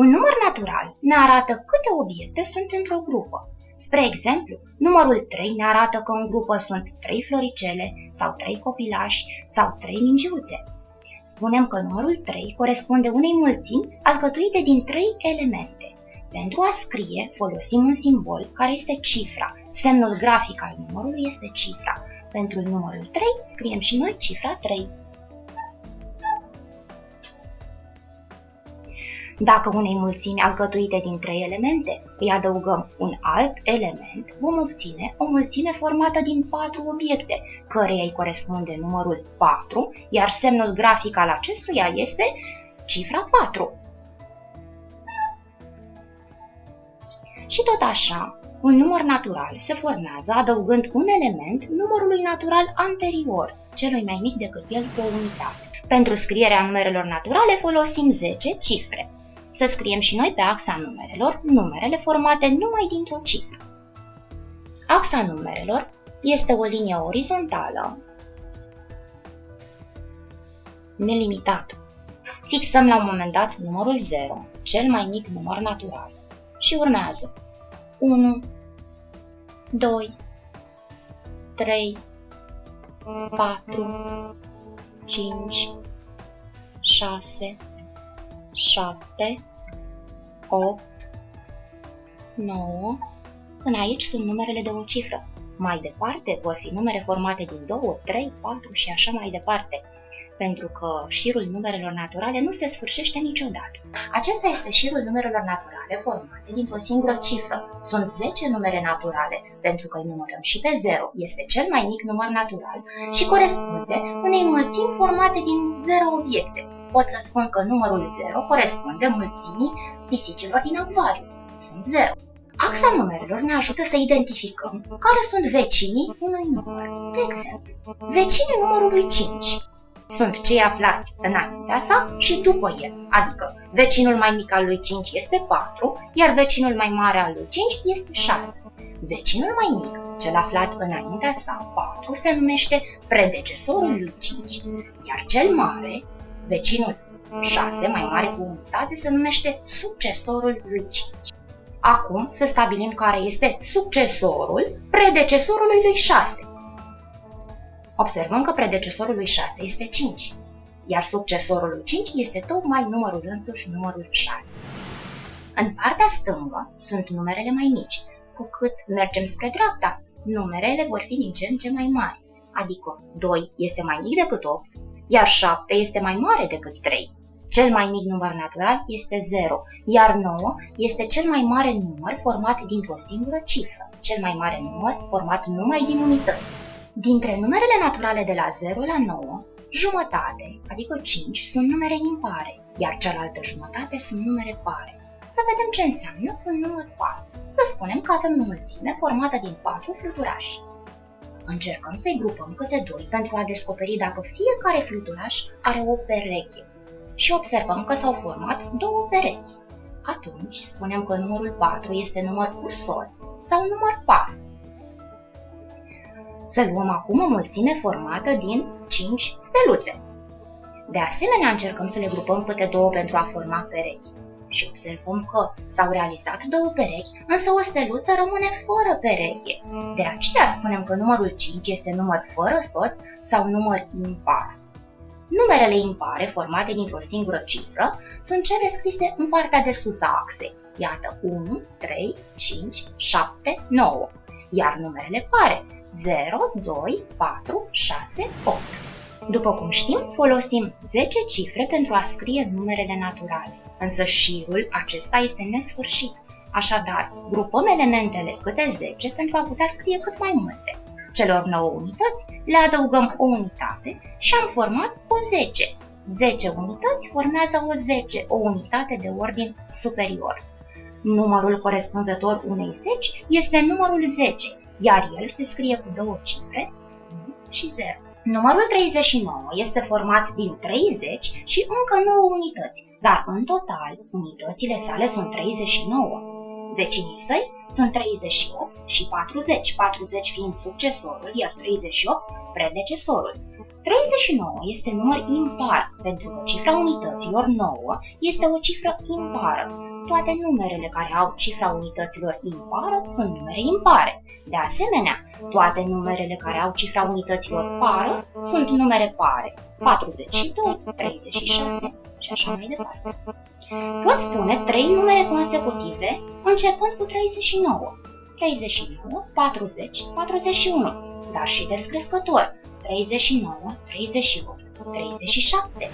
Un număr natural ne arată câte obiecte sunt într-o grupă. Spre exemplu, numărul 3 ne arată că în grupă sunt 3 floricele sau 3 copilași sau 3 mingiuțe. Spunem că numărul 3 corespunde unei mulțimi alcătuite din 3 elemente. Pentru a scrie, folosim un simbol care este cifra. Semnul grafic al numărului este cifra. Pentru numărul 3 scriem și noi cifra 3. Dacă unei mulțimi alcătuite din trei elemente îi adăugăm un alt element, vom obține o mulțime formată din patru obiecte, căreia îi corespunde numărul 4, iar semnul grafic al acestuia este cifra 4. Și tot așa, un număr natural se formează adăugând un element numărului natural anterior, celui mai mic decât el cu o unitate. Pentru scrierea numerelor naturale folosim 10 cifre. Să scriem și noi pe axa numerelor numerele formate numai dintr-o cifră. Axa numerelor este o linie orizontală nelimitată. Fixăm la un moment dat numărul 0, cel mai mic număr natural, și urmează 1, 2, 3, 4, 5, 6, 7, 8, 9. Până aici sunt numerele de o cifră. Mai departe vor fi numere formate din 2, 3, 4 și așa mai departe pentru că șirul numerelor naturale nu se sfârșește niciodată. Acesta este șirul numerelor naturale formate dintr-o singură cifră. Sunt 10 numere naturale, pentru că îi numărăm și pe 0, este cel mai mic număr natural și corespunde unei mulțimi formate din 0 obiecte. Pot să spun că numărul 0 corespunde mulțimii pisicilor din acvariu. Sunt 0. Axa numerelor ne ajută să identificăm care sunt vecinii unui număr. De exemplu, vecinii numărului 5 sunt cei aflați înaintea sa și după el, adică vecinul mai mic al lui 5 este 4, iar vecinul mai mare al lui 5 este 6. Vecinul mai mic, cel aflat înaintea sa, 4, se numește predecesorul lui 5, iar cel mare, vecinul 6, mai mare cu unitate, se numește succesorul lui 5. Acum să stabilim care este succesorul predecesorului lui 6. Observăm că predecesorul lui 6 este 5, iar succesorul lui 5 este tocmai numărul însuși numărul 6. În partea stângă sunt numerele mai mici. Cu cât mergem spre dreapta, numerele vor fi din ce în ce mai mari, adică 2 este mai mic decât 8, iar 7 este mai mare decât 3. Cel mai mic număr natural este 0, iar 9 este cel mai mare număr format dintr-o singură cifră, cel mai mare număr format numai din unități. Dintre numerele naturale de la 0 la 9, jumătate, adică 5, sunt numere impare, iar cealaltă jumătate sunt numere pare. Să vedem ce înseamnă un număr par. Să spunem că avem o mulțime formată din 4 fluturași. Încercăm să-i grupăm câte 2 pentru a descoperi dacă fiecare fluturaș are o pereche și observăm că s-au format două perechi. Atunci spunem că numărul 4 este număr cu soț sau număr par. Să luăm acum o mulțime formată din 5 steluțe. De asemenea, încercăm să le grupăm câte două pentru a forma perechi. Și observăm că s-au realizat două perechi, însă o steluță rămâne fără pereche. De aceea spunem că numărul 5 este număr fără soț sau număr impar. Numerele impare, formate dintr-o singură cifră, sunt cele scrise în partea de sus a axei. Iată 1, 3, 5, 7, 9. Iar numerele pare, 0, 2, 4, 6, 8. După cum știm, folosim 10 cifre pentru a scrie numerele naturale, însă șirul acesta este nesfârșit. Așadar, grupăm elementele câte 10 pentru a putea scrie cât mai multe. Celor 9 unități le adăugăm o unitate și am format o 10. 10 unități formează o 10, o unitate de ordin superior. Numărul corespunzător unei 10 este numărul 10, iar el se scrie cu două cifre, 1 și 0. Numărul 39 este format din 30 și încă 9 unități, dar în total unitățile sale sunt 39. Vecinii săi sunt 38 și 40, 40 fiind succesorul, iar 38 predecesorul. 39 este număr impar, pentru că cifra unităților 9 este o cifră impară. Toate numerele care au cifra unităților impară sunt numere impare. De asemenea, toate numerele care au cifra unităților pară sunt numere pare. 42, 36 și așa mai departe. Pot spune trei numere consecutive începând cu 39. 39, 40, 41, dar și descrescător 39, 38, 37.